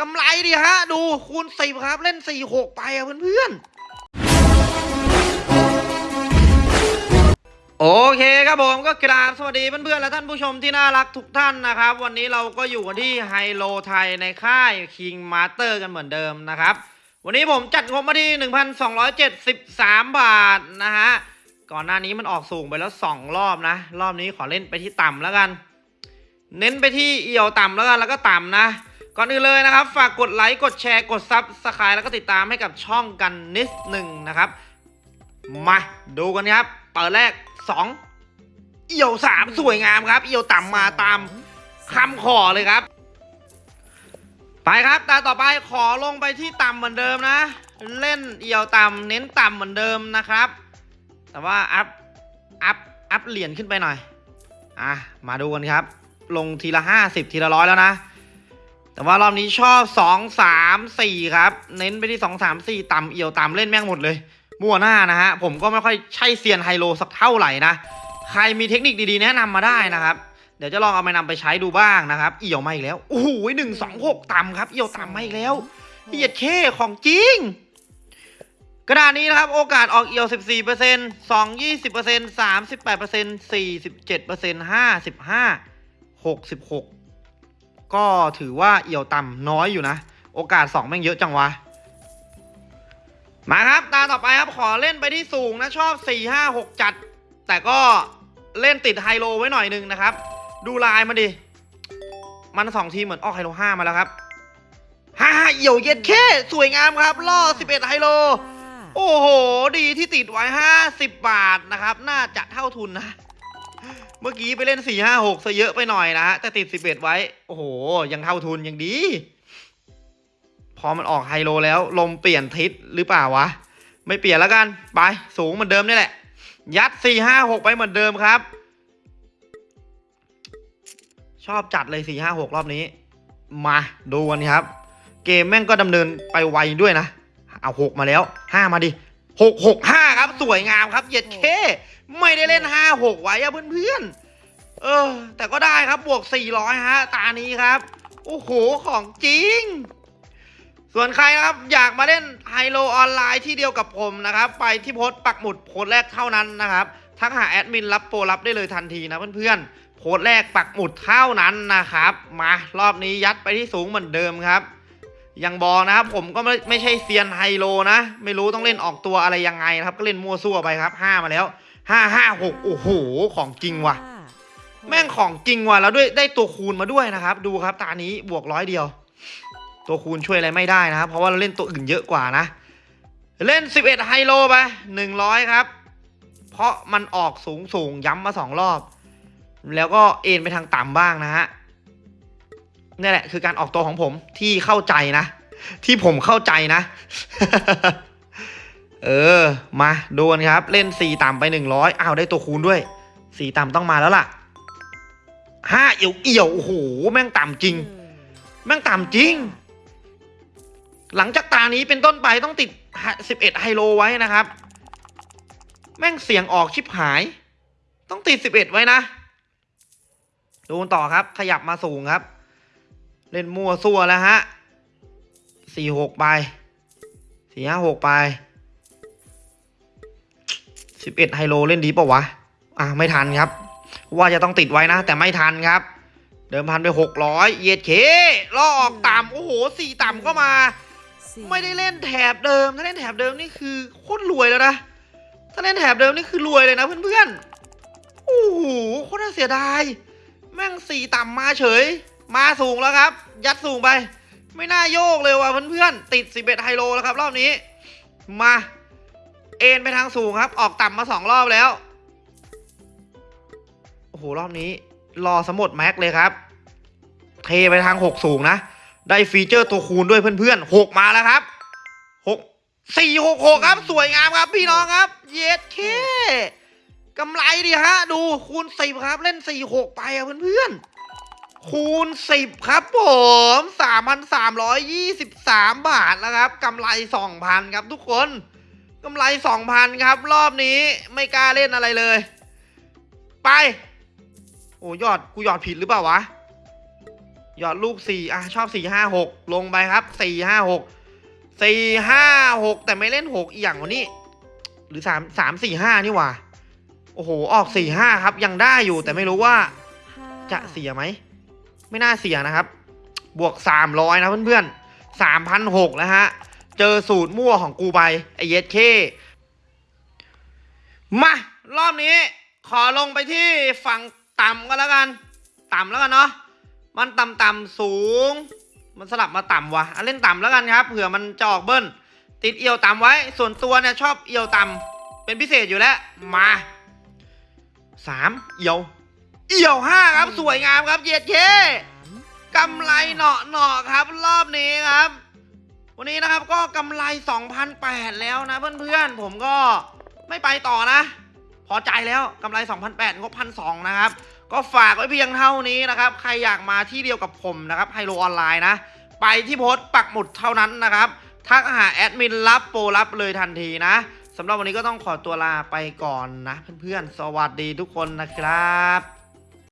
กำไรดิฮะ ดูคูณสิบครับ เล่นสี่หกไปอะเพื่อนๆ โอเคครับผมก็กราบสวัสดีเพื่อนๆ และท่านผู้ชมที่น่ารักทุกท่านนะครับ วันนี้เราก็อยู่กันที่ไฮโลไทยในค่าย King Master กันเหมือนเดิมนะครับ วันนี้ผมจัดงบมาที่1,273 บาทนะฮะ ก่อนหน้านี้มันออกสูงไปแล้ว 2 รอบนะ รอบนี้ขอเล่นไปที่ต่ำแล้วกัน เน้นไปที่เอี่ยวต่ำแล้วกันแล้วก็ต่ำนะ ก่อนอื่นเลยนะครับ ฝากกดไลค์กดแชร์กด subscribe แล้วก็ติดตามให้กับช่องกันนิดหนึ่งนะครับ มาดูกันครับ เปิดแรก 2 เอี่ยว 3 สวยงามครับ เอี่ยวต่ำมาตามคำขอเลยครับ ไปครับ ตาต่อไปขอลงไปที่ต่ำเหมือนเดิมนะ เล่นเอี่ยวต่ำเน้นต่ำเหมือนเดิมนะครับ แต่ว่า up อัพ อัพเหรียญขึ้นไปหน่อย อะ มาดูกันครับ ลงทีละห้าสิบทีละร้อยแล้วนะ แต่ว่ารอบนี้ชอบสองสามสี่ครับ เน้นไปที่สองสามสี่ต่ำเอี่ยวต่ำเล่นแม่งหมดเลย มั่วหน้านะฮะ ผมก็ไม่ค่อยใช่เซียนไฮโลสักเท่าไหร่นะ ใครมีเทคนิคดีๆ แนะนำมาได้นะครับเดี๋ยวจะลองเอาไปนำไปใช้ดูบ้างนะครับ เอี่ยวมาอีกแล้วโอ้โหหนึ่งสองหกต่ำครับ เอี่ยวต่ำมาอีกแล้วเหียดเคของจริง กระดานนี้นะครับ โอกาสออกเอี่ยว 14% 2 20% 38% 47% 55 66 ก็ถือว่าเอี่ยวต่ำน้อยอยู่นะ โอกาส2แม่งเยอะจังวะ มาครับ ตาต่อไปครับขอเล่นไปที่สูงนะชอบ 4 5 6 จัด แต่ก็เล่นติดไฮโลไว้หน่อยนึงนะครับ ดูลายมาดิ มันสองทีมเหมือนออกไฮโล5มาแล้วครับฮ่าเอี่ยวเย็ดแค่สวยงามครับล่อ11 ไฮโล โอ้โห ดีที่ติดไว้ 50 บาทนะครับ น่าจะเท่าทุนนะ เมื่อกี้ไปเล่น4 5 6ซะเยอะไปหน่อยนะฮะแต่ติด11ไว้ โอ้โห ยังเท่าทุนยังดี พอมันออกไฮโลแล้ว ลมเปลี่ยนทิศหรือเปล่าวะ ไม่เปลี่ยนแล้วกัน ไป สูงเหมือนเดิมนี่แหละ ยัด4 5 6ไปเหมือนเดิมครับ ชอบจัดเลย4 5 6รอบนี้ มาดูกันครับ เกมแม่งก็ดำเนินไปไวด้วยนะ เอาหกมาแล้วห้ามาดิหกหกห้าครับ สวยงามครับเย็ดเค ไม่ได้เล่นห้าหกไว้อะเพื่อนๆ เออ แต่ก็ได้ครับบวกสี่ร้อยฮะ ตานี้ครับ โอ้โห ของจริง ส่วนใครนะครับ อยากมาเล่นไฮโลออนไลน์ที่เดียวกับผมนะครับ ไปที่โพสต์ปักหมุดโพสต์แรกเท่านั้นนะครับทักหาแอดมินรับโปรรับได้เลยทันทีนะเพื่อนๆ โพสต์แรกปักหมุดเท่านั้นนะครับ มารอบนี้ยัดไปที่สูงเหมือนเดิมครับยังบอกนะครับผมก็ไม่ไม่ใช่เซียนไฮโลนะ ไม่รู้ต้องเล่นออกตัวอะไรยังไงนะครับ ก็เล่นมั่วซั่วไปครับห้ามาแล้ว ห้าห้าหกโอ้โห ของจริงว่ะ แม่งของจริงว่ะ แล้วด้วยได้ตัวคูณมาด้วยนะครับ ดูครับตานี้บวกร้อยเดียว ตัวคูณช่วยอะไรไม่ได้นะครับ เพราะว่าเราเล่นตัวอื่นเยอะกว่านะ เล่น 11 ไฮโลไป100 ครับ เพราะมันออกสูงสูงย้ำมาสองรอบ แล้วก็เอ็นไปทางต่ำบ้างนะฮะนี่แหละคือการออกตัวของผมที่เข้าใจนะ ที่ผมเข้าใจนะ เออ มาดูกันครับ เล่นสีต่ำไปหนึ่งร้อยอ้าวได้ตัวคูณด้วยสีต่ำต้องมาแล้วล่ะห้าเอี่ยวเอี่ยวโอ้โหแม่งต่ำจริง แม่งต่ำจริง หลังจากตานี้เป็นต้นไปต้องติดสิบเอ็ดไฮโลไว้นะครับ แม่งเสียงออกชิบหาย ต้องติดสิบเอ็ดไว้นะ ดูกันต่อครับ ขยับมาสูงครับ เล่นมั่วซั่วแล้วฮะสี่หกไปสี่ห้าหกไป สิบเอ็ดไฮโลเล่นดีเปล่าวะ อะไม่ทันครับ ว่าจะต้องติดไว้นะ แต่ไม่ทันครับ เดิมพันไปหกร้อยเย็ดเคล่อออกต่ำโอ้โหสี่ต่ำก็มา ไม่ได้เล่นแถบเดิม ถ้าเล่นแถบเดิมนี่คือโคตรรวยแล้วนะ ถ้าเล่นแถบเดิมนี่คือรวยเลยนะเพื่อนๆ โอ้โหโคตรน่าเสียดาย แม่งสี่ต่ำมาเฉย มาสูงแล้วครับ ยัดสูงไป ไม่น่าโยกเลยว่ะเพื่อนๆ ติด11ไฮโลแล้วครับ รอบนี้ มา เอ็นไปทางสูงครับ ออกต่ำมาสองรอบแล้ว โอ้โห รอบนี้ รอสมดแม็กเลยครับ เทไปทางหกสูงนะ ได้ฟีเจอร์ตัวคูณด้วยเพื่อนๆหกมาแล้วครับหกสี่หกหกครับ สวยงามครับ พี่น้องครับ เย็ดเคกำไรดิฮะ ดูคูณสิบครับ เล่นสี่หกไปอะเพื่อนๆ คูณสิบครับผมสามพันสามร้อยยี่สิบสามบาทนะครับกำไรสองพันครับทุกคน กำไรสองพันครับ รอบนี้ไม่กล้าเล่นอะไรเลย ไป โอ้ยอดกูยอดผิดหรือเปล่าวะหยอดลูกสี่อะชอบสี่ห้าหกลงไปครับสี่ห้าหกสี่ห้าหกแต่ไม่เล่นหกอีกอย่างวันนี้ หรือสามสามสี่ห้านี่หว่า โอ้โห ออกสี่ห้าครับ ยังได้อยู่แต่ไม่รู้ว่า จะเสียไหม ไม่น่าเสียนะครับ บวกสามร้อยนะเพื่อนๆสามพันหกแล้วฮะ เจอสูตรมั่วของกูไปไอเยสเคมารอบนี้ ขอลงไปที่ฝั่งต่ำก็แล้วกัน ต่ำแล้วกันเนาะมันต่ำต่ำสูง มันสลับมาต่ำวะเล่นต่ำแล้วกันครับเผื่อมันจะออกเบิ้ลติดเอียวต่ำไว้ ส่วนตัวเนี่ยชอบเอียวต่ำเป็นพิเศษอยู่แล้วมาสามเอียว เอียวห้าครับสวยงามครับเย็ดเคกำไรเหนาะเหนาะครับ รอบนี้ครับ วันนี้นะครับก็กำไร 2,008 แล้วนะเพื่อนๆ ผมก็ไม่ไปต่อนะ พอใจแล้วกำไร 2,008งบ1,200นะครับ ก็ฝากไว้เพียงเท่านี้นะครับ ใครอยากมาที่เดียวกับผมนะครับไฮโลออนไลน์นะ ไปที่โพสต์ปักหมุดเท่านั้นนะครับ ทักหาแอดมินรับโปรรับเลยทันทีนะสำหรับวันนี้ก็ต้องขอตัวลาไปก่อนนะ เพื่อนๆ สวัสดีทุกคนนะครับ